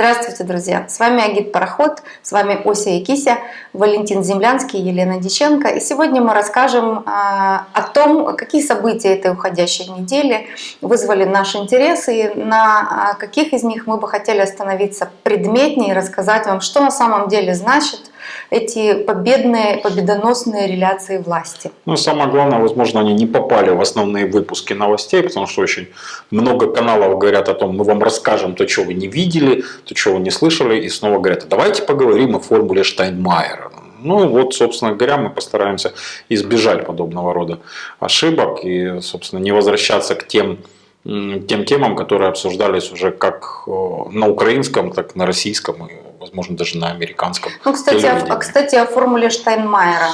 Здравствуйте, друзья! С вами Агит Пароход, с вами Ося и Кися, Валентин Землянский, Елена Диченко. И сегодня мы расскажем а, о том, какие события этой уходящей недели вызвали наш интерес и на а, каких из них мы бы хотели остановиться предметнее и рассказать вам, что на самом деле значит эти победные, победоносные реляции власти. Ну, самое главное, возможно, они не попали в основные выпуки новостей, потому что очень много каналов говорят о том, мы вам расскажем то, что вы не видели, то, что вы не слышали, и снова говорят, давайте поговорим о формуле Штайнмайера. Ну вот, собственно говоря, мы постараемся избежать подобного рода ошибок и, собственно, не возвращаться к тем тем темам, которые обсуждались уже как э, на украинском, так и на российском и возможно, даже на американском. Ну, кстати, а, кстати о формуле Штайнмайера.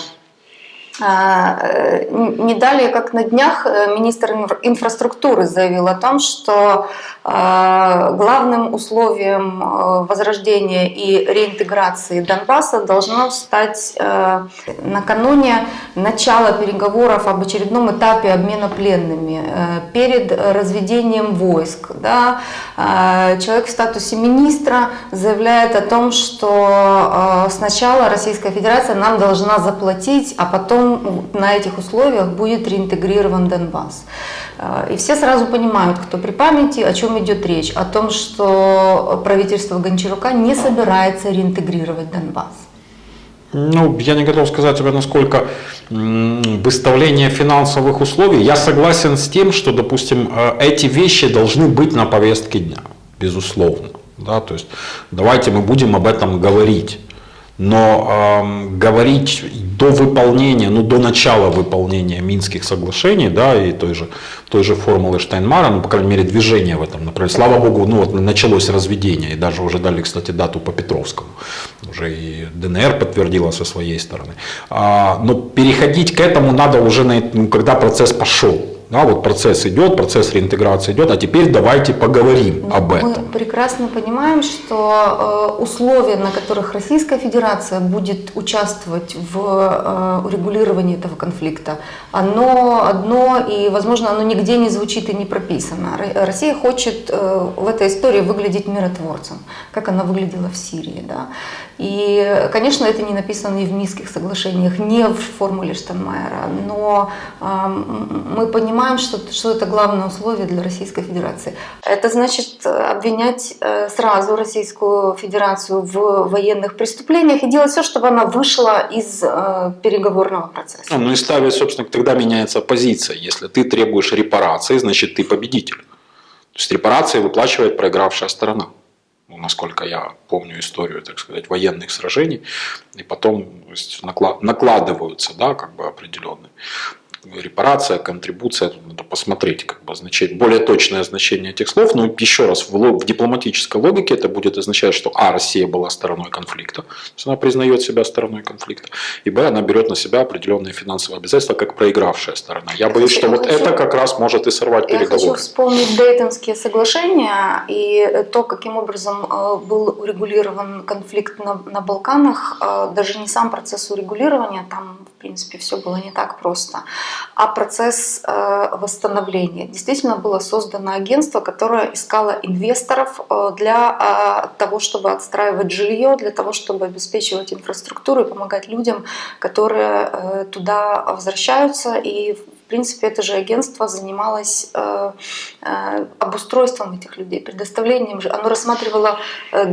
А, э, не далее, как на днях, э, министр инфраструктуры заявил о том, что а, главным условием э, возрождения и реинтеграции Донбасса должно стать накануне начала переговоров об очередном этапе обмена пленными, перед разведением войск. Да, человек в статусе министра заявляет о том, что сначала Российская Федерация нам должна заплатить, а потом на этих условиях будет реинтегрирован Донбасс. Э, и все сразу понимают, кто при памяти, о чем идет речь. О том, что правительство Гончарука не собирается реинтегрировать Донбасс. Ну, я не готов сказать тебе, насколько выставление финансовых условий. Я согласен с тем, что, допустим, э, эти вещи должны быть на повестке дня, безусловно. Да, то есть давайте мы будем об этом говорить. Но э, говорить до выполнения, ну до начала выполнения Минских соглашений, да, и той же, той же формулы Штайнмара, ну, по крайней мере, движение в этом направлении. Слава Богу, ну вот началось разведение, и даже уже дали, кстати, дату по Петровскому. Уже и ДНР подтвердила со своей стороны. А, но переходить к этому надо уже, на, ну, когда процесс пошел. Да, вот процесс идет, процесс реинтеграции идет, а теперь давайте поговорим ну, об этом. Мы прекрасно понимаем, что э, условия, на которых Российская Федерация будет участвовать в э, урегулировании этого конфликта, оно одно и, возможно, оно нигде не звучит и не прописано. Россия хочет э, в этой истории выглядеть миротворцем, как она выглядела в Сирии. Да? И, конечно, это не написано ни в Минских соглашениях, ни в формуле Штанмайера, но мы понимаем, что, что это главное условие для Российской Федерации. Это значит обвинять э, сразу Российскую Федерацию в военных преступлениях и делать все, чтобы она вышла из э, переговорного процесса. Ну и ставить, собственно, тогда меняется позиция. Если ты требуешь репарации, значит ты победитель. То есть репарации выплачивает проигравшая сторона ну, насколько я помню историю, так сказать, военных сражений, и потом накладываются, да, как бы определенные репарация, контрибуция, тут надо посмотреть как бы означать более точное значение этих слов, но еще раз, в, в дипломатической логике это будет означать, что А, Россия была стороной конфликта, то есть она признает себя стороной конфликта, и Б, она берет на себя определенные финансовые обязательства, как проигравшая сторона. Я боюсь, что я вот хочу, это как раз может и сорвать я переговоры. Я хочу вспомнить Дейтонские соглашения и то, каким образом э, был урегулирован конфликт на, на Балканах, э, даже не сам процесс урегулирования, там в принципе все было не так просто а процесс э, восстановления. Действительно было создано агентство, которое искало инвесторов э, для э, того, чтобы отстраивать жилье, для того, чтобы обеспечивать инфраструктуру и помогать людям, которые туда возвращаются и принципе, это же агентство занималось э, э, обустройством этих людей, предоставлением. Оно рассматривало, э,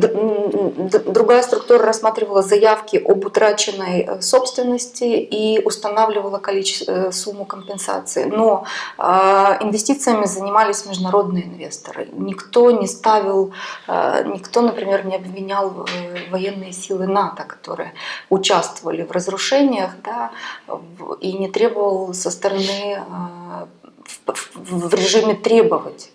другая структура рассматривала заявки об утраченной собственности и устанавливала количество, сумму компенсации. Но инвестициями занимались международные инвесторы. Никто не ставил, никто, например, не обвинял военные силы НАТО, которые участвовали в разрушениях, да, и не требовал со стороны а, в режиме требовать.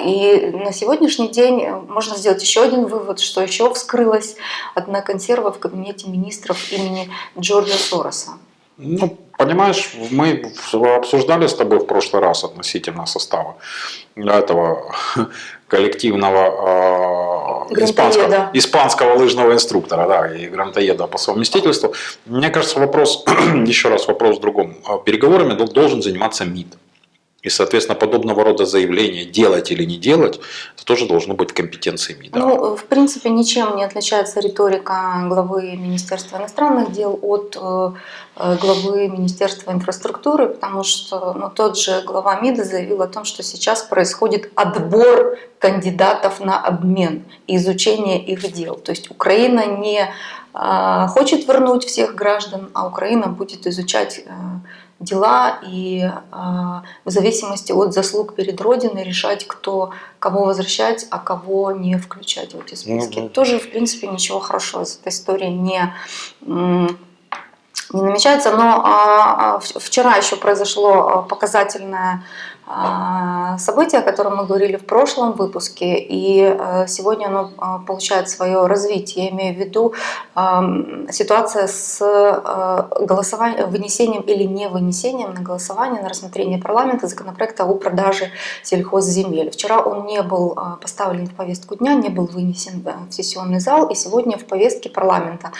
И на сегодняшний день можно сделать еще один вывод, что еще вскрылась одна консерва в кабинете министров имени Джорджа Сороса. Ну, понимаешь, мы обсуждали с тобой в прошлый раз относительно состава этого коллективного э, испанского, испанского лыжного инструктора да, и грантоеда по совместительству. Мне кажется, вопрос, еще раз вопрос в другом. Переговорами должен заниматься МИД. И, соответственно, подобного рода заявления, делать или не делать, это тоже должно быть компетенцией МИДа. Ну, в принципе, ничем не отличается риторика главы Министерства иностранных дел от э, э, главы Министерства инфраструктуры, потому что ну, тот же глава МИДа заявил о том, что сейчас происходит отбор кандидатов на обмен и изучение их дел. То есть Украина не э, хочет вернуть всех граждан, а Украина будет изучать дела и а, в зависимости от заслуг перед Родиной решать, кто кого возвращать, а кого не включать в эти списки. Угу. Тоже, в принципе, ничего хорошего из этой истории не, не намечается. Но а, а, вчера еще произошло показательное событие, о котором мы говорили в прошлом выпуске, и э, сегодня оно а, получает свое развитие. Я имею в виду ситуация с голосованием, вынесением или не вынесением на голосование, на рассмотрение парламента законопроекта о продаже сельхозземель. Вчера он не был а, поставлен в повестку дня, не был вынесен в сессионный зал, и сегодня в повестке парламента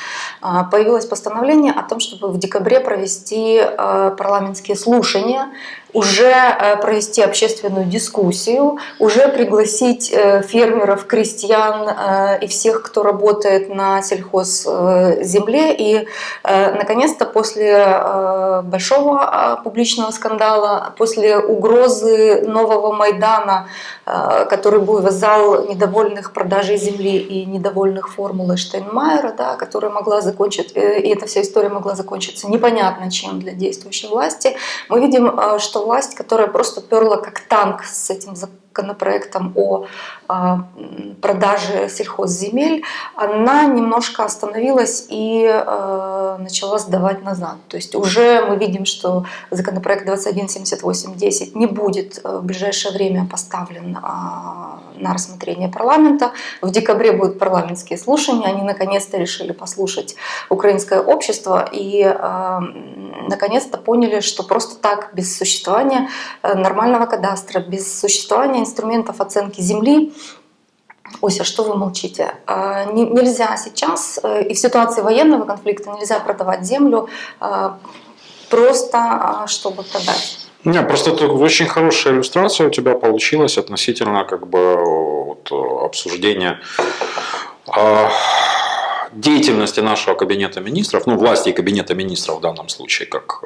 появилось постановление о том, чтобы в декабре провести парламентские слушания уже э, провести общественную дискуссию, уже пригласить э, фермеров, крестьян э, и всех, кто работает на сельхозземле. И, наконец-то, после большого публичного скандала, после угрозы нового Майдана, который был зал недовольных продажей земли и недовольных формулой Штейнмайера, да, которая могла закончить, и эта вся история могла закончиться непонятно чем для действующей власти, мы видим, что власть, которая просто перла как танк с этим законопроектом о а, продаже сельхозземель, она немножко остановилась и а, начала сдавать назад. То есть уже мы видим, что законопроект 217810 не будет э, в ближайшее время поставлен а, на рассмотрение парламента. В декабре будут парламентские слушания. Они наконец-то решили послушать украинское общество и наконец-то поняли, что просто так, без существования э, нормального кадастра, без существования инструментов оценки земли, Ося, что вы молчите? А, нельзя сейчас, э, и в ситуации военного конфликта нельзя продавать землю а, просто, а, чтобы продать. Не, просто это очень хорошая иллюстрация у тебя получилась относительно как бы вот, обсуждения деятельности нашего кабинета министров, ну власти и кабинета министров в данном случае, как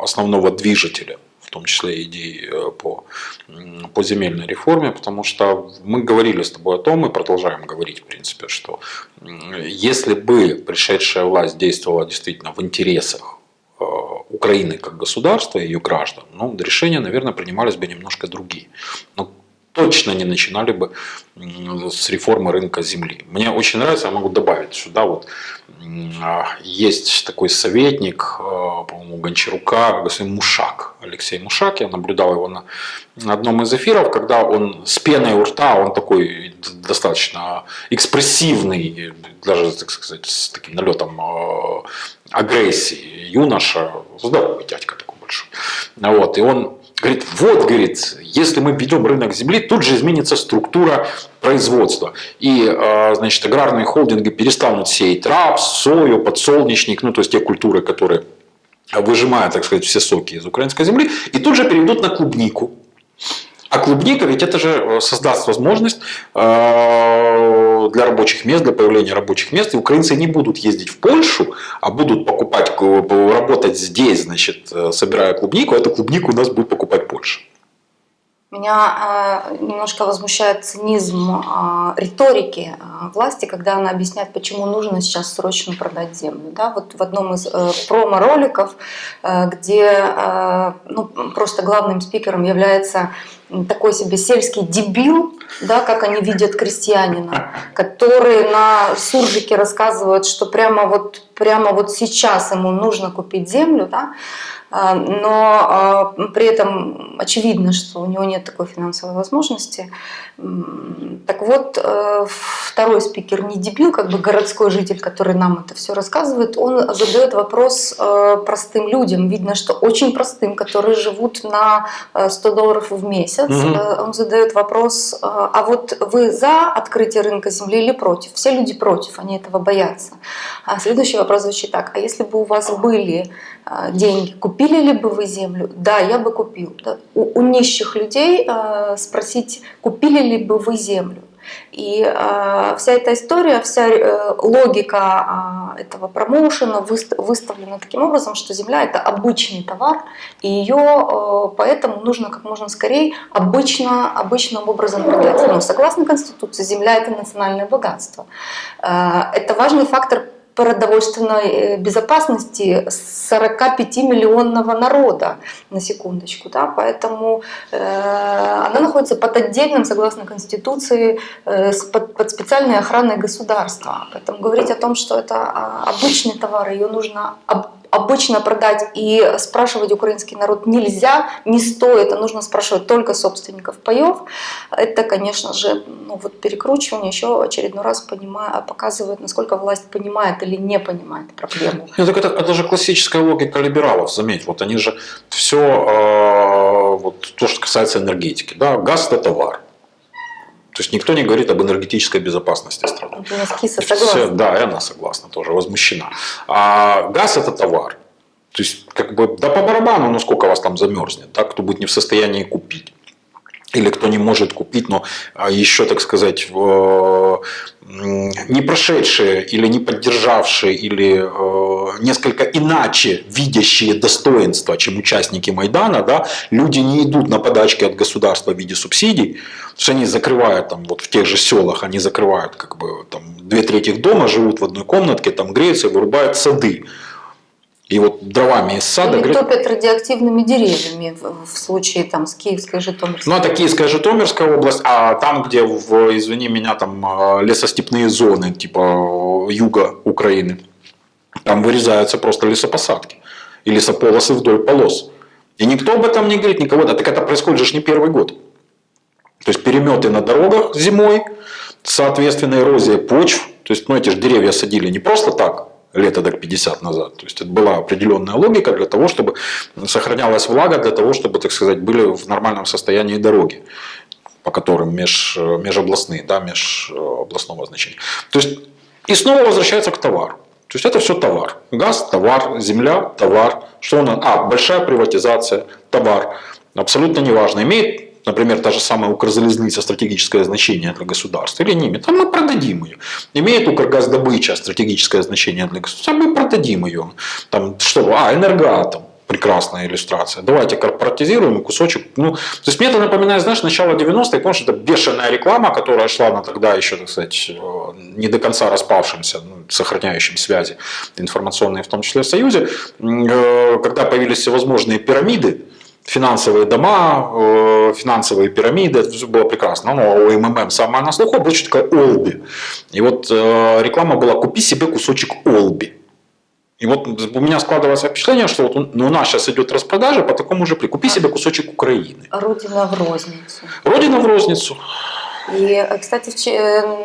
основного движителя в том числе идей э, по, по земельной реформе, потому что мы говорили с тобой о том и продолжаем говорить, в принципе, что если бы пришедшая власть действовала действительно в интересах э, Украины как государства и ее граждан, ну, решения, наверное, принимались бы немножко другие. Но точно не начинали бы с реформы рынка земли. Мне очень нравится, я могу добавить сюда, вот а, есть такой советник, а, по-моему, Гончарука, господин Мушак, Алексей Мушак, я наблюдал его на, одном из эфиров, когда он с пеной у рта, он такой достаточно экспрессивный, даже, так сказать, с таким налетом а, агрессии юноша, здоровый дядька такой большой. Вот, и он Говорит, вот, говорит, если мы ведем рынок земли, тут же изменится структура производства. И, а, значит, аграрные холдинги перестанут сеять рапс, сою, подсолнечник, ну, то есть те культуры, которые выжимают, так сказать, все соки из украинской земли, и тут же перейдут на клубнику. А клубника ведь это же э, создаст возможность э, для рабочих мест, для появления рабочих мест. И украинцы не будут ездить в Польшу, а будут покупать, работать здесь, значит, э, собирая клубнику. А эту клубнику у нас будет покупать Польша. Меня э, немножко возмущает цинизм э, риторики э, власти, когда она объясняет, почему нужно сейчас срочно продать землю. Да? Вот в одном из э, промо-роликов, э, где э, ну, просто главным спикером является такой себе сельский дебил, да, как они видят крестьянина, который на суржике рассказывает, что прямо вот, прямо вот сейчас ему нужно купить землю, да, но а, при этом очевидно, что у него нет такой финансовой возможности. Так вот, э, второй спикер не дебил, как бы городской житель, который нам это все рассказывает, он задает вопрос э, простым людям, видно, что очень простым, которые живут на 100 э, долларов в месяц. Угу. Он задает вопрос, а вот вы за открытие рынка земли или против? Все люди против, они этого боятся. А следующий вопрос звучит так, а если бы у вас были деньги купить купили ли бы вы землю? Да, я бы купил. Да. У, у нищих людей э, спросить, купили ли бы вы землю? И э, вся эта история, вся э, логика э, этого промоушена выставлена таким образом, что земля это обычный товар, и ее э, поэтому нужно как можно скорее обычно, обычным образом продать. Но согласно Конституции, земля это национальное богатство. Э, это важный фактор продовольственной э, безопасности 45-миллионного народа, на секундочку. Да? Поэтому э, она находится под отдельным, согласно Конституции, э, под, под специальной охраной государства. Поэтому говорить о том, что это а, обычный товар, ее нужно обычно продать и спрашивать украинский народ нельзя, не стоит, а нужно спрашивать только собственников паев. Это, конечно же, ну вот перекручивание еще очередной раз понимая, показывает, насколько власть понимает или не понимает проблему. Нет, так это, это же классическая логика либералов, заметь, вот они же все, э, вот то, что касается энергетики, да, газ это товар, то есть никто не говорит об энергетической безопасности страны. Киса согласна. Да, и она согласна тоже, возмущена. А газ это товар. То есть, как бы, да по барабану, ну сколько вас там замерзнет, да, кто будет не в состоянии купить или кто не может купить, но а, еще, так сказать, не прошедшие или не поддержавшие или э, несколько иначе видящие достоинства, чем участники Майдана, да, люди не идут на подачки от государства в виде субсидий, то есть они закрывают там вот в тех же селах, они закрывают как бы там две трети дома, живут в одной комнатке, там греются вырубают сады. И вот дровами из сада... Или топят радиоактивными деревьями в случае там, с Киевской Житомирской. Ну, это Киевская Житомирская область, а там, где, в, извини меня, там а, лесостепные зоны, типа юга Украины, там вырезаются просто лесопосадки и лесополосы вдоль полос. И никто об этом не говорит, никого. Да, так это происходит же не первый год. То есть переметы на дорогах зимой, соответственно эрозия почв. То есть ну, эти же деревья садили не просто так, лет так 50 назад. То есть это была определенная логика для того, чтобы сохранялась влага, для того, чтобы, так сказать, были в нормальном состоянии дороги по которым меж, межобластные, да, межобластного значения. То есть, и снова возвращается к товару. То есть это все товар. Газ, товар, земля, товар. Что у нас? А, большая приватизация, товар. Абсолютно неважно. Имеет например, та же самая Укрзалезница стратегическое значение для государства или не имеет, а мы продадим ее. Имеет Укргаздобыча стратегическое значение для государства, а мы продадим ее. Там, что? А, энергоатом прекрасная иллюстрация. Давайте корпоратизируем кусочек. Ну, то есть мне это напоминает, знаешь, начало 90-х, помнишь, это бешеная реклама, которая шла на тогда еще, так сказать, э, не до конца распавшимся, ну, сохраняющим связи информационные, в том числе в Союзе, э, когда появились всевозможные пирамиды, финансовые дома, э, финансовые пирамиды, это все было прекрасно. Но у МММ самое на слуху было что такое Олби. И вот э, реклама была «Купи себе кусочек Олби». И вот у меня складывается впечатление, что вот ну, у нас сейчас идет распродажа по такому же при. Купи себе кусочек Украины. Родина в розницу. Родина в розницу. И, кстати,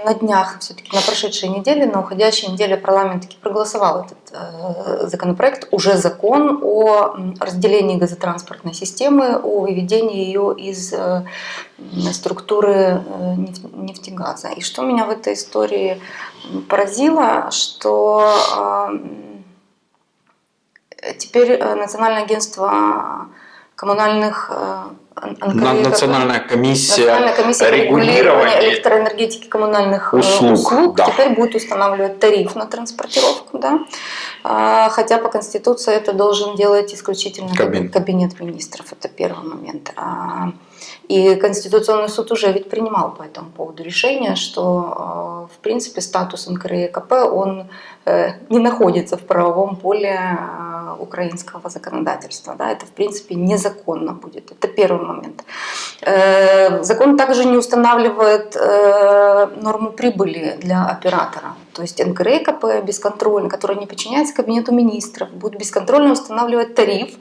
на днях, все-таки на прошедшей неделе, на уходящей неделе парламент таки проголосовал этот э, законопроект, уже закон о разделении газотранспортной системы, о выведении ее из э, структуры э, нефтегаза. И что меня в этой истории поразило, что теперь Национальное агентство коммунальных Национальная комиссия, Национальная комиссия регулирования электроэнергетики коммунальных э, услуг, услуг да. теперь будет устанавливать тариф на транспортировку. Да? А, хотя по Конституции это должен делать исключительно кабинет, кабинет министров. Это первый момент. А, и Конституционный суд уже ведь принимал по этому поводу решение, что э, в принципе статус НКРЕКП он э, не находится в правовом поле э, украинского законодательства. Да? Это в принципе незаконно будет. Это первый момент. Закон также не устанавливает норму прибыли для оператора. То есть НКРЕКП бесконтрольно, который не подчиняется кабинету министров, будет бесконтрольно устанавливать тариф,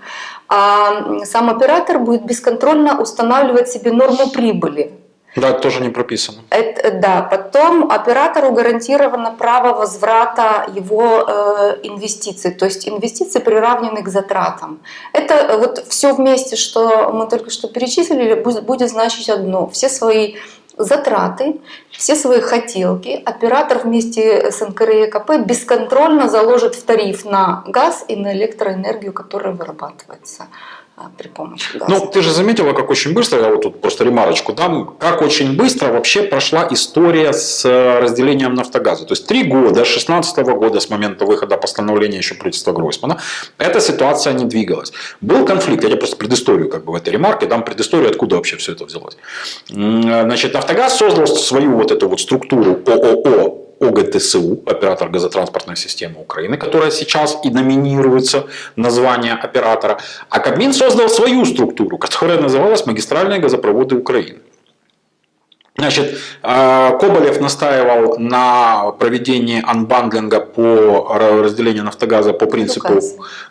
а сам оператор будет бесконтрольно устанавливать себе норму прибыли. Да, это тоже не прописано. Это, да, потом оператору гарантировано право возврата его э, инвестиций, то есть инвестиции приравнены к затратам. Это э, вот все вместе, что мы только что перечислили, будет, будет значить одно. Все свои затраты, все свои хотелки оператор вместе с НКРЕКП бесконтрольно заложит в тариф на газ и на электроэнергию, которая вырабатывается при помощи газа. Ну, ты же заметила, как очень быстро, я вот тут просто ремарочку дам, как очень быстро вообще прошла история с э, разделением нафтогаза. То есть три года, 16 года с момента выхода постановления еще правительства Гройсмана, эта ситуация не двигалась. Был конфликт, я тебе просто предысторию как бы в этой ремарке дам предысторию, откуда вообще все это взялось. Значит, Нафтогаз создал свою вот эту вот структуру ООО ОГТСУ, оператор газотранспортной системы Украины, которая сейчас и номинируется название оператора, а Кабмин создал свою структуру, которая называлась «Магистральные газопроводы Украины». Значит, э, Коболев настаивал на проведении анбандлинга по разделению нафтогаза по принципу,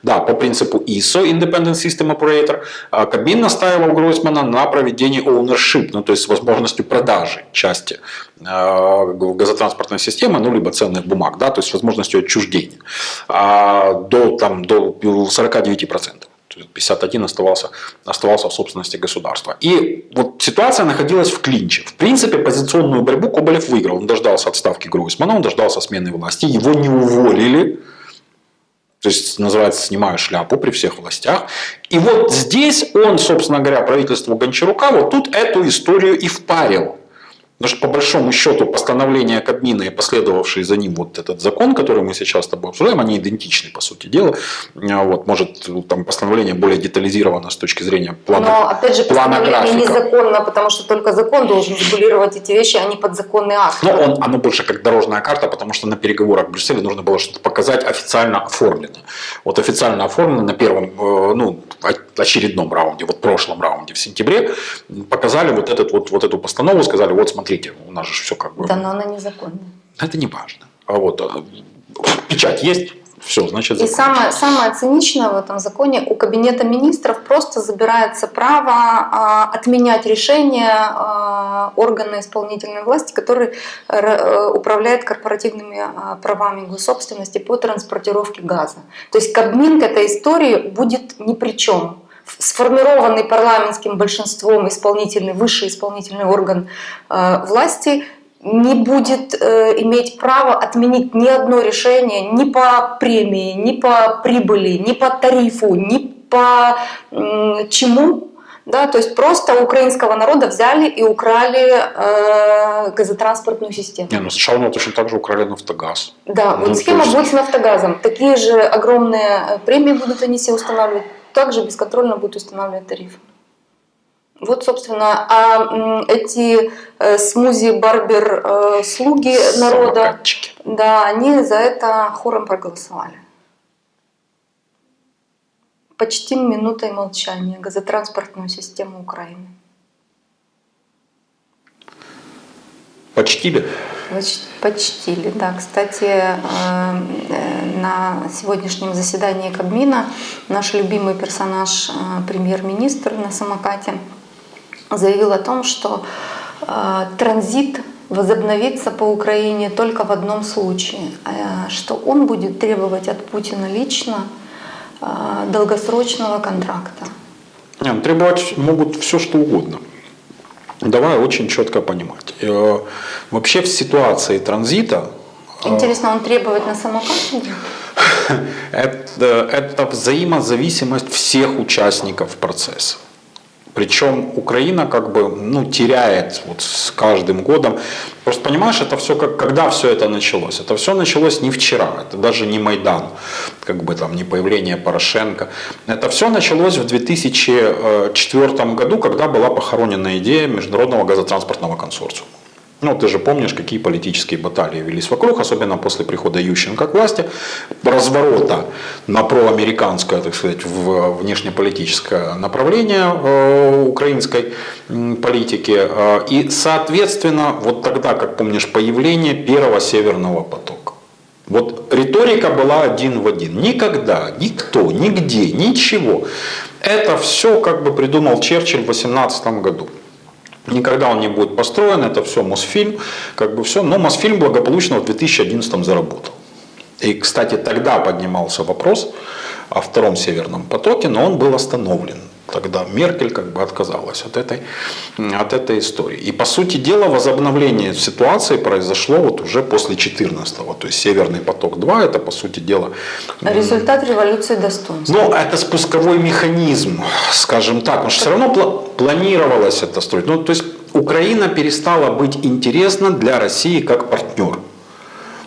да, по принципу ISO, Independent System Operator. А Кабмин настаивал Гройсмана на проведении ownership, ну, то есть с возможностью продажи части э, газотранспортной системы, ну, либо ценных бумаг, да, то есть с возможностью отчуждения а, до, там, до 49%. 51 оставался, оставался в собственности государства. И вот ситуация находилась в клинче. В принципе, позиционную борьбу Коболев выиграл. Он дождался отставки Гройсмана, он дождался смены власти, его не уволили. То есть, называется, снимаю шляпу при всех властях. И вот здесь он, собственно говоря, правительству Гончарука вот тут эту историю и впарил. Потому что по большому счету постановление Кабмина и последовавший за ним вот этот закон, который мы сейчас с тобой обсуждаем, они идентичны по сути дела. А вот, может там постановление более детализировано с точки зрения плана Но опять же плана постановление графика. незаконно, потому что только закон должен регулировать эти вещи, а не подзаконный акт. Но он, оно больше как дорожная карта, потому что на переговорах в Брюсселе нужно было что-то показать официально оформлено. Вот официально оформлено на первом, э, ну, очередном раунде, вот прошлом раунде в сентябре, показали вот, этот, вот, вот эту постанову, сказали, вот смотри, смотрите, у нас же все как бы... Да, но она незаконная. Это не важно. А вот а, печать есть, все, значит, И самое, самое циничное в этом законе, у Кабинета министров просто забирается право а, отменять решения а, органа исполнительной власти, который а, управляет корпоративными а, правами госсобственности по транспортировке газа. То есть Кабмин к этой истории будет ни при чем сформированный парламентским большинством исполнительный, высший исполнительный орган э, власти не будет э, иметь права отменить ни одно решение ни по премии, ни по прибыли, ни по тарифу, ни по э, чему. Да, то есть просто украинского народа взяли и украли э, газотранспортную систему. Не, ну сначала мы точно так же украли нафтогаз. Да, ну, вот схема есть... будет с нафтогазом. Такие же огромные э, премии будут они себе устанавливать также бесконтрольно будет устанавливать тарифы. Вот, собственно, а эти э, смузи барбер э, слуги народа, да, они за это хором проголосовали. Почтим минутой молчания газотранспортную систему Украины. Почтили? Почтили, да. Кстати, э, э, на сегодняшнем заседании Кабмина наш любимый персонаж, э, премьер-министр на самокате, заявил о том, что транзит возобновится по Украине только в одном случае, что он будет требовать от Путина лично долгосрочного контракта. Нет, ну, требовать могут все, что угодно. Давай очень четко понимать. Э, вообще в ситуации транзита... Э, Интересно, он требует на самокате? Это, это взаимозависимость всех участников процесса. Причем Украина как бы ну, теряет вот с каждым годом. Просто понимаешь, это все как, когда все это началось? Это все началось не вчера, это даже не Майдан, как бы там не появление Порошенко. Это все началось в 2004 году, когда была похоронена идея Международного газотранспортного консорциума. Ну, ты же помнишь, какие политические баталии велись вокруг, особенно после прихода Ющенко к власти, разворота на проамериканское, так сказать, в внешнеполитическое направление э, украинской политики. Э, и, соответственно, вот тогда, как помнишь, появление первого северного потока. Вот риторика была один в один. Никогда, никто, нигде, ничего. Это все как бы придумал Черчилль в 18 году. Никогда он не будет построен, это все Мосфильм, как бы все. Но Мосфильм благополучно в 2011 заработал. И, кстати, тогда поднимался вопрос о втором северном потоке, но он был остановлен тогда Меркель как бы отказалась от этой, от этой истории. И по сути дела возобновление ситуации произошло вот уже после 14-го. То есть Северный поток-2 это по сути дела... Результат революции достоинства. Ну, это спусковой механизм, скажем так. Потому что все равно планировалось это строить. Ну, то есть Украина перестала быть интересна для России как партнер.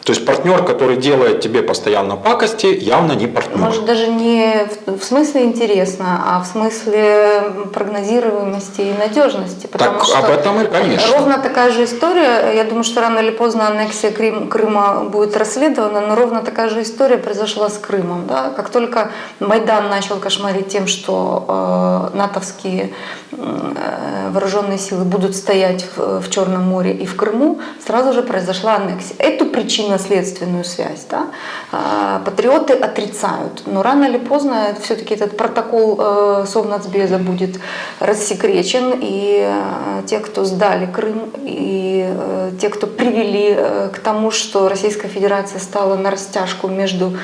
То есть партнер, который делает тебе постоянно пакости, явно не партнер. Может даже не в смысле интересно, а в смысле прогнозируемости и надежности. Потому так что об этом и конечно. Ровно такая же история, я думаю, что рано или поздно аннексия Крым, Крыма будет расследована, но ровно такая же история произошла с Крымом. Да? Как только Майдан начал кошмарить тем, что э, натовские э, вооруженные силы будут стоять в, в Черном море и в Крыму, сразу же произошла аннексия. Эту причину причинно-следственную связь. Да? А, патриоты отрицают, но рано или поздно все-таки этот протокол э, Совнацбеза будет рассекречен, и э, те, кто сдали Крым, и э, те, кто привели к тому, что Российская Федерация стала на растяжку между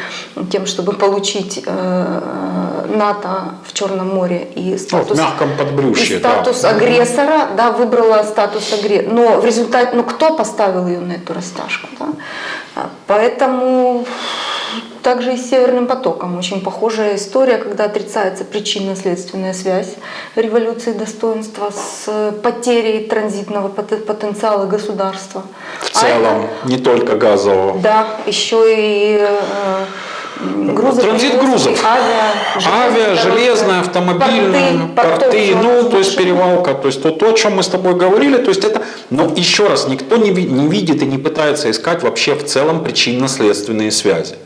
тем, чтобы получить НАТО в Черном море и статус, ну, мягком подбрюшье, и статус да. агрессора, да, выбрала статус агрессора. Но в результате, ну кто поставил ее на эту растяжку? Да? Поэтому также и с Северным потоком очень похожая история, когда отрицается причинно-следственная связь революции достоинства с потерей транзитного потенциала государства. В целом, а не только газового. Да, еще и э, грузов, транзит грузов, авиа, авиа железная, автомобильная, порты, порты ну, то есть перевалка, то есть то, то, о чем мы с тобой говорили, то есть это, но еще раз, никто не, не видит и не пытается искать вообще в целом причинно-следственные связи.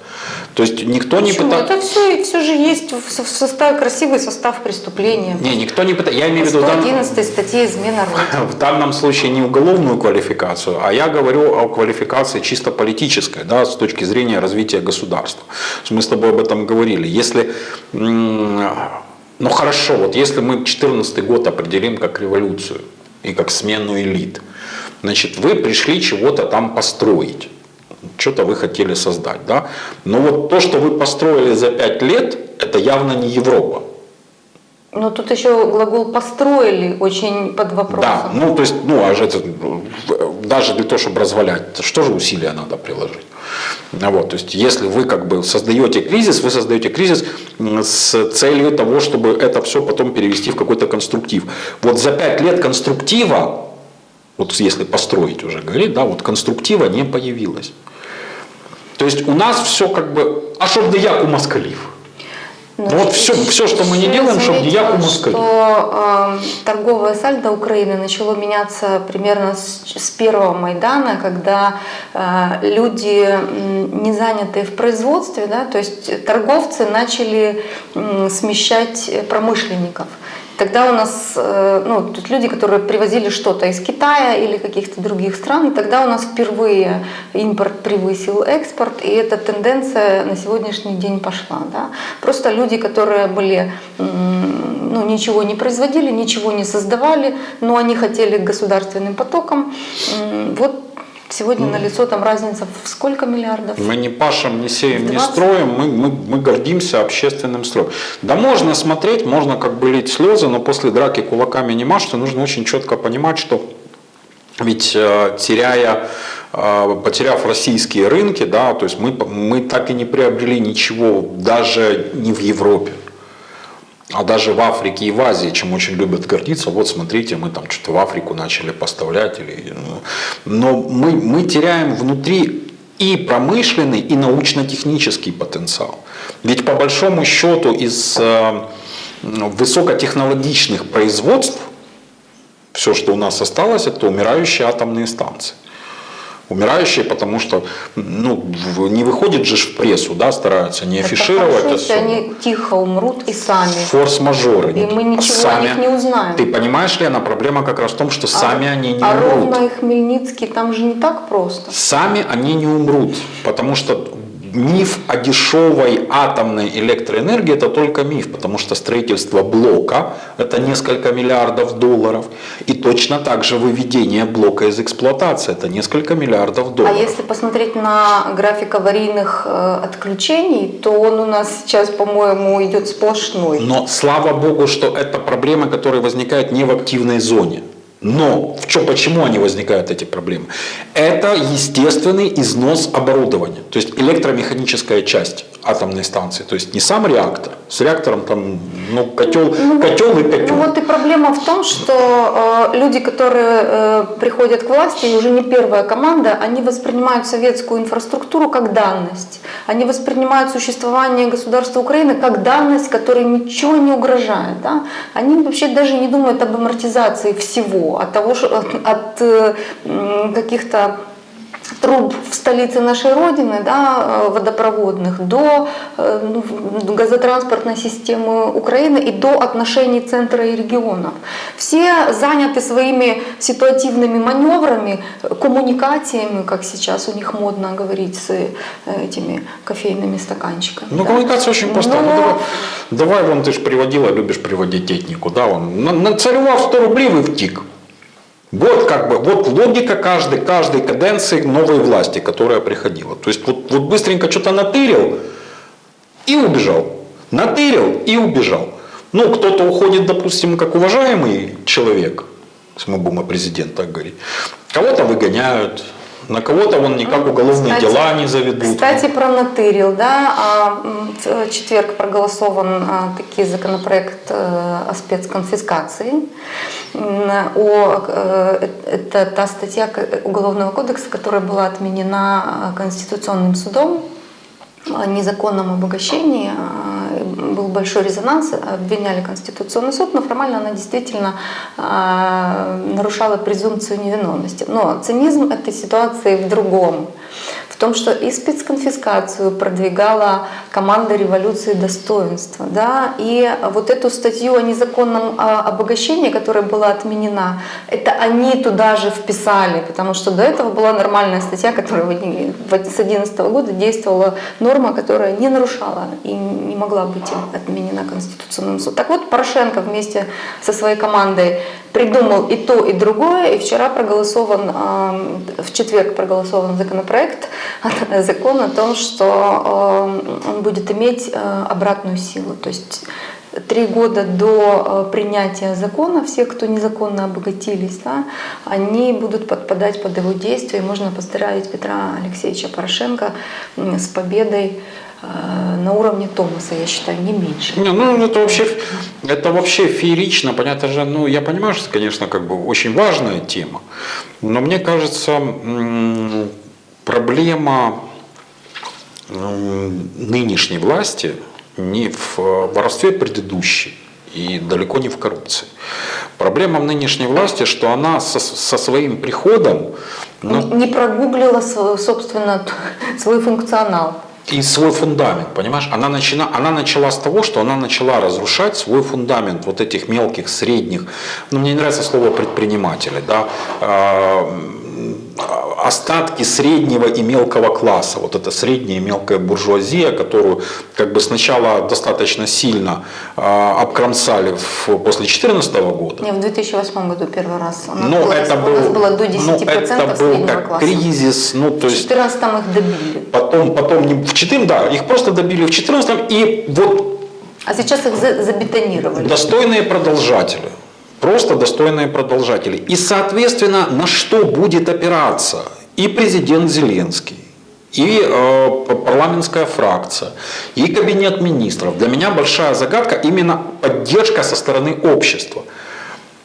То есть никто Почему? не пытается... Это все, все же есть в составе, красивый состав преступления. Не, никто не пытается... Я имею в виду... 111 дан... статьи измена В данном случае не уголовную квалификацию, а я говорю о квалификации чисто политической, да, с точки зрения развития государства. Мы с тобой об этом говорили. Если... Ну хорошо, вот если мы 2014 год определим как революцию и как смену элит, значит, вы пришли чего-то там построить что-то вы хотели создать. Да? Но вот то, что вы построили за пять лет, это явно не Европа. Но тут еще глагол «построили» очень под вопросом. Да, ну то есть, ну а же это, даже для того, чтобы развалять, что же усилия надо приложить? Вот, то есть, если вы как бы создаете кризис, вы создаете кризис с целью того, чтобы это все потом перевести в какой-то конструктив. Вот за пять лет конструктива, вот если построить уже говорить, да, вот конструктива не появилось. То есть у нас все как бы, а чтоб да як у москалів. Ну, вот все, все, что мы не делаем, чтобы не як у москалів. Что э, торговое сальдо Украины начало меняться примерно с, с первого Майдана, когда э, люди не занятые в производстве, да, то есть торговцы начали э, смещать промышленников. Тогда у нас, э, ну, тут люди, которые привозили что-то из Китая или каких-то других стран, тогда у нас впервые импорт превысил экспорт, и эта тенденция на сегодняшний день пошла. Да? Просто люди, которые были, ну, ничего не производили, ничего не создавали, но они хотели государственным потоком, вот Сегодня на лицо там разница в сколько миллиардов? Мы не пашем, не сеем, не строим, мы, мы, мы гордимся общественным строем. Да можно смотреть, можно как бы лить слезы, но после драки кулаками не машут, нужно очень четко понимать, что ведь э, теряя, э, потеряв российские рынки, да, то есть мы, мы так и не приобрели ничего, даже не в Европе а даже в Африке и в Азии, чем очень любят гордиться, вот смотрите, мы там что-то в Африку начали поставлять. Или, ну, но мы, мы теряем внутри и промышленный, и научно-технический потенциал. Ведь по большому счету из э, высокотехнологичных производств все, что у нас осталось, это умирающие атомные станции умирающие, потому что ну, не выходит же в прессу, да, стараются не афишировать. Хорошо, если они тихо умрут и сами. Форс-мажоры. И мы ничего сами. о них не узнаем. Ты понимаешь, Лена, проблема как раз в том, что а, сами они не а умрут. А Ровно и Хмельницкий, там же не так просто. Сами они не умрут, потому что миф о дешевой атомной электроэнергии это только миф, потому что строительство блока это несколько миллиардов долларов. И точно так же выведение блока из эксплуатации это несколько миллиардов А долларов. если посмотреть на график аварийных э, отключений, то он у нас сейчас, по-моему, идет сплошной. Но слава богу, что это проблемы, которые возникают не в активной зоне. Но в чё, почему они возникают, эти проблемы? Это естественный износ оборудования, то есть электромеханическая часть атомной станции. То есть не сам реактор, с реактором там ну, котел, котел и котел. Ну вот и проблема в том, что э, люди, которые э, приходят к власти, и уже не первая команда, они воспринимают советскую инфраструктуру как данность. Они воспринимают существование государства Украины как данность, которой ничего не угрожает. Да? Они вообще даже не думают об амортизации всего, от того, от, от, э, каких-то труб в столице нашей Родины, да, э, водопроводных, до э, ну, газотранспортной системы Украины и до отношений центра и регионов. Все заняты своими ситуативными маневрами, коммуникациями, как сейчас у них модно говорить с этими кофейными стаканчиками. Ну, да. коммуникация очень проста. Ну, Но- давай, давай, вон ты же приводила, любишь приводить этнику, да, он на- нацаревал 100 рублей вы втик. Вот как бы, вот логика каждой, каждой каденции новой власти, которая приходила. То есть вот, вот быстренько что-то натырил и убежал. Натырил и убежал. Ну, кто-то уходит, допустим, как уважаемый человек, если мы будем о президенте так говорить. Кого-то выгоняют, на кого-то он никак уголовные Кстати- дела не заведут. Кстати, про натырил, да, а, м, в четверг проголосован а, таки законопроект э, о спецконфискации. О, э, это та статья Уголовного кодекса, которая была отменена а, Конституционным судом незаконном обогащении. а, Был большой резонанс, обвиняли Конституционный суд, но формально она действительно а, нарушала презумпцию невиновности. Но цинизм этой ситуации в другом. В том, что и спецконфискацию продвигала команда революции достоинства. Да? И вот эту статью о незаконном а, обогащении, которая была отменена, это они туда же вписали, потому что до этого была нормальная статья, которая в 2011 года действовала норма, которая не нарушала и не могла быть отменена Конституционным судом. Так вот, Порошенко вместе со своей командой придумал и то, и другое, и вчера проголосован, э, в четверг проголосован законопроект, закон о том, что э, он будет иметь э, обратную силу. То есть три года до э, принятия закона все, кто незаконно обогатились, да, они будут подпадать под его действие. И можно поздравить Петра Алексеевича Порошенко с победой э, на уровне Томаса, я считаю, не меньше. Не, ну это вообще, это вообще феерично, понятно же, ну я понимаю, что, конечно, как бы очень важная тема, но мне кажется, проблема нынешней власти не в э, воровстве предыдущей и далеко не в коррупции. Проблема в нынешней власти, что она со, со своим приходом ну, Не прогуглила, собственно, свой функционал. И свой фундамент, понимаешь? Она, начина, она начала с того, что она начала разрушать свой фундамент вот этих мелких, средних, ну мне не нравится слово предприниматели, да, а, остатки среднего и мелкого класса, вот эта средняя и мелкая буржуазия, которую как бы сначала достаточно сильно а, обкромсали в- после 2014 года, Не, в 2008 году первый раз. У нас, ну, было, это у нас был, было до 10% ну, это был как класса. кризис, ну то В есть 2014 их добили. потом, потом не- в 14, да, их просто добили в 14 и вот А сейчас их за- забетонировали. Достойные продолжатели. Просто достойные продолжатели. И, соответственно, на что будет опираться и президент Зеленский, и э, парламентская фракция, и кабинет министров. Для меня большая загадка именно поддержка со стороны общества.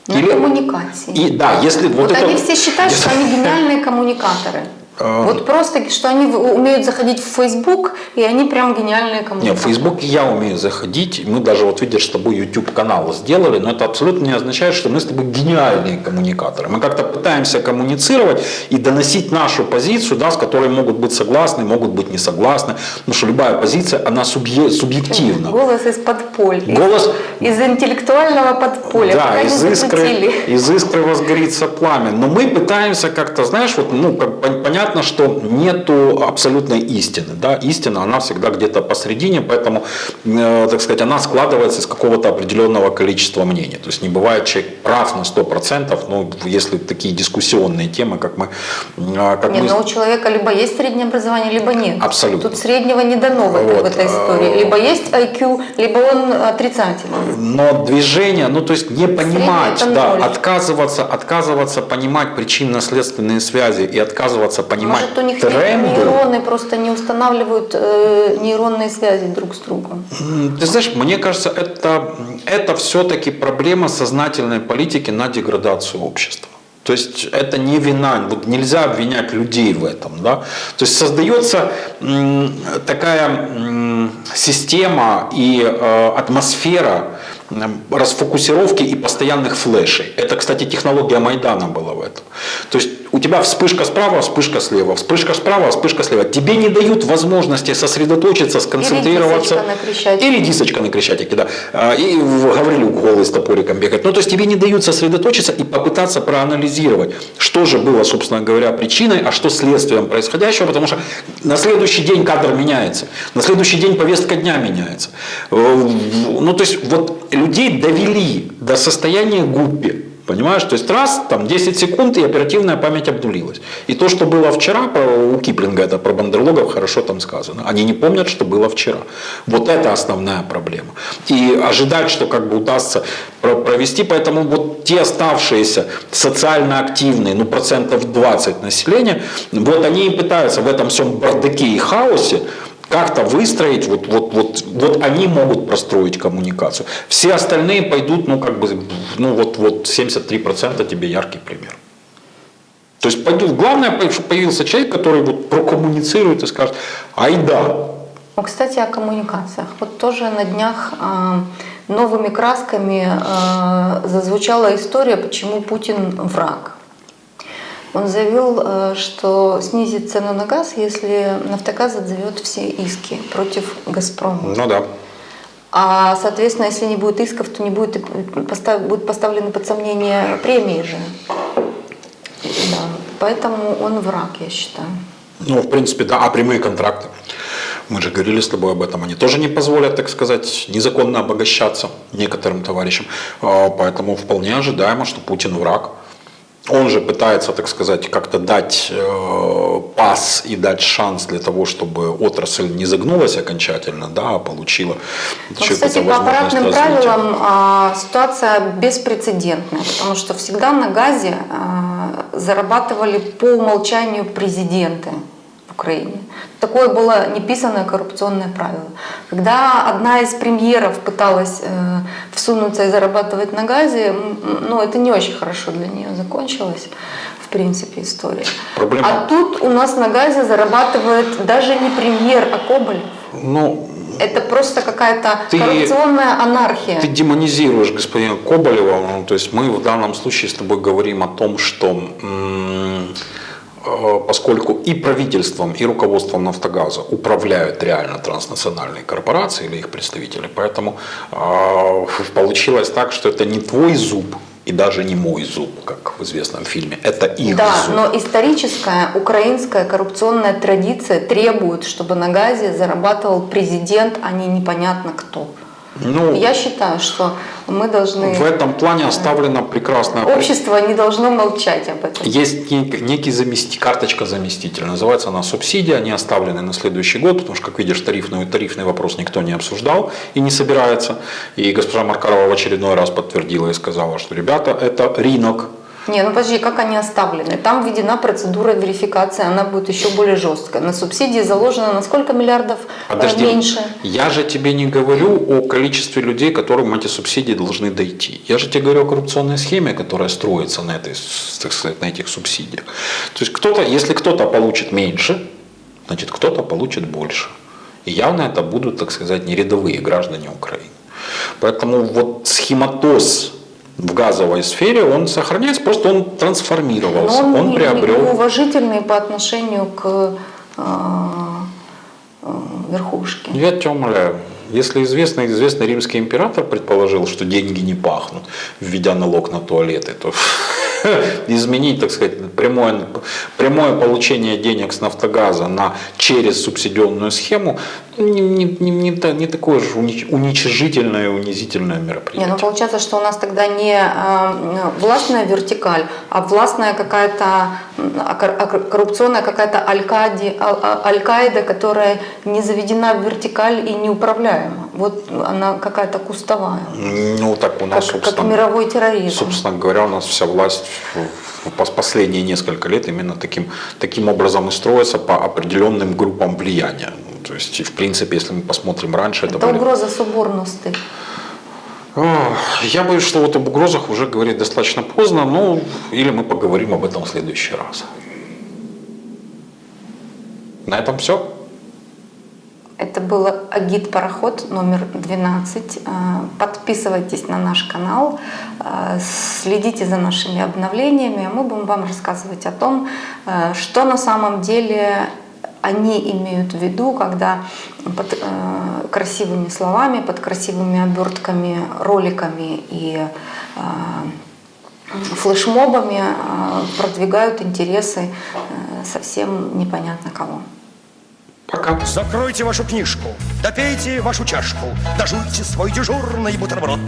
На Или- коммуникации. И да, если вот, Вот это... они все считают, что они гениальные коммуникаторы. А. Вот просто, что они умеют заходить в Facebook, и они прям гениальные коммуникаторы. в Facebook я умею заходить. Мы даже, вот видишь, с тобой YouTube канал сделали, но это абсолютно не означает, что мы с тобой гениальные коммуникаторы. Мы как-то пытаемся коммуницировать и доносить нашу позицию, да, с которой могут быть согласны, могут быть не согласны. Потому что любая позиция, она субъе- субъективна. Голос из подполья. Голос- Из интеллектуального подполья. Да, из искры, из искры возгорится пламя. Но мы пытаемся как-то, знаешь, вот, ну, как, понятно, понятно, что нету абсолютной истины. Да? Истина, она всегда где-то посередине, поэтому, э, так сказать, она складывается из какого-то определенного количества мнений. То есть не бывает человек прав на 100%, но если такие дискуссионные темы, как мы... Э, как Нет, мы... но у человека либо есть среднее образование, либо нет. Абсолютно. Тут среднего не дано в, вот. в этой истории. Либо есть IQ, либо он отрицательный. Но движение, ну то есть не понимать, да, отказываться, отказываться понимать причинно-следственные связи и отказываться понимать Может, у них тренды. нейроны просто не устанавливают э, нейронные связи друг с другом? Ты знаешь, мне кажется, это, это все-таки проблема сознательной политики на деградацию общества. То есть это не вина, вот нельзя обвинять людей в этом. Да? То есть создается такая система и э, атмосфера расфокусировки и постоянных флешей. Это, кстати, технология Майдана была в этом. То есть тебя вспышка справа, вспышка слева, вспышка справа, вспышка слева. Тебе не дают возможности сосредоточиться, сконцентрироваться. Или дисочка на Крещатике. Или дисочка на Крещатике, да. А, и Гаврилюк голый с топориком бегать. Ну, то есть тебе не дают сосредоточиться и попытаться проанализировать, что же было, собственно говоря, причиной, а что следствием происходящего, потому что на следующий день кадр меняется, на следующий день повестка дня меняется. Э, ну, то есть вот людей довели до состояния гуппи. Понимаешь? То есть раз, там 10 секунд, и оперативная память обнулилась. И то, что было вчера, у Киплинга это про бандерлогов хорошо там сказано. Они не помнят, что было вчера. Вот это основная проблема. И ожидать, что как бы удастся провести, поэтому вот те оставшиеся социально активные, ну процентов 20 населения, вот они и пытаются в этом всем бардаке и хаосе как-то выстроить, вот, вот, вот, вот они могут простроить коммуникацию. Все остальные пойдут, ну как бы, ну вот, вот 73% тебе яркий пример. То есть главное, чтобы появился человек, который вот прокоммуницирует и скажет, ай да. Ну, кстати, о коммуникациях. Вот тоже на днях э, новыми красками э, зазвучала история, почему Путин враг. Он заявил, э, что снизит цену на газ, если «Нафтогаз» отзовет все иски против «Газпрома». Ну да. А, соответственно, если не будет исков, то не будет, постав, будут поставлены под сомнение премии же. Да. Поэтому он враг, я считаю. Ну, в принципе, да. А прямые контракты? Мы же говорили с тобой об этом. Они тоже не позволят, так сказать, незаконно обогащаться некоторым товарищам. А, поэтому вполне ожидаемо, что Путин враг. Он же пытается, так сказать, как-то дать э, пас и дать шанс для того, чтобы отрасль не загнулась окончательно, да, а получила ну, Кстати, по аппаратным правилам э, ситуация беспрецедентная, потому что всегда на газе э, зарабатывали по умолчанию президенты в Украине. Такое было неписанное коррупционное правило. Когда одна из премьеров пыталась э, всунуться и зарабатывать на газе, ну это не очень хорошо для нее закончилось, в принципе, история. Проблема... А тут у нас на газе зарабатывает даже не премьер, а Коболев. Ну, это просто какая-то коррупционная анархия. Ты демонизируешь господина Коболева, ну, то есть мы в данном случае с тобой говорим о том, что поскольку и правительством, и руководством «Нафтогаза» управляют реально транснациональные корпорации или их представители, поэтому э, получилось так, что это не твой зуб, и даже не мой зуб, как в известном фильме, это их да, зуб. но историческая украинская коррупционная традиция требует, чтобы на газе зарабатывал президент, а не непонятно кто. Ну, Я считаю, что мы должны... В этом плане оставлена прекрасная... Общество не должно молчать об этом. Есть некий замести... карточка заместителя, называется она субсидия, они оставлены на следующий год, потому что, как видишь, тарифный, тарифный вопрос никто не обсуждал и не собирается. И госпожа Маркарова в очередной раз подтвердила и сказала, что, ребята, это рынок, не, ну подожди, как они оставлены? Там введена процедура верификации, она будет еще более жесткая. На субсидии заложено на сколько миллиардов э, подожди, меньше? Я же тебе не говорю о количестве людей, которым эти субсидии должны дойти. Я же тебе говорю о коррупционной схеме, которая строится на, этой, так сказать, на этих субсидиях. То есть кто-то, если кто-то получит меньше, значит кто-то получит больше. И явно это будут, так сказать, не рядовые граждане Украины. Поэтому вот схематоз в газовой сфере, он сохраняется, просто он трансформировался, он, он приобрел... уважительный по отношению к э, э, верхушке. Я тебя умоляю. Если известный, известный римский император предположил, что деньги не пахнут, введя налог на туалеты, то изменить, так сказать, прямое, прямое получение денег с «Нафтогаза» на, через субсидионную схему, не, не, не, не, не такое же уничижительное и унизительное мероприятие. Не, ну получается, что у нас тогда не э, властная вертикаль, а властная какая-то а, а, коррупционная какая-то а, аль-Каида, которая не заведена в вертикаль и неуправляема. Вот она какая-то кустовая. Ну так у нас, как, как мировой терроризм. Собственно говоря, у нас вся власть в последние несколько лет именно таким, таким образом и строится по определенным группам влияния. То есть, в принципе, если мы посмотрим раньше... Это, это были... угроза соборности. Я боюсь, что вот об угрозах уже говорить достаточно поздно, ну, или мы поговорим об этом в следующий раз. На этом все. Это был Агит Пароход номер 12. Э, подписывайтесь на наш канал, э, следите за нашими обновлениями, а мы будем вам рассказывать о том, э, что на самом деле они имеют в виду, когда под красивыми словами, под красивыми обертками, роликами и флешмобами продвигают интересы совсем непонятно кого. Пока. Закройте вашу книжку, допейте вашу чашку, дожуйте свой дежурный бутерброд.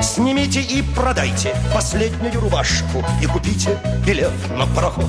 Снимите и продайте последнюю рубашку и купите билет на пароход.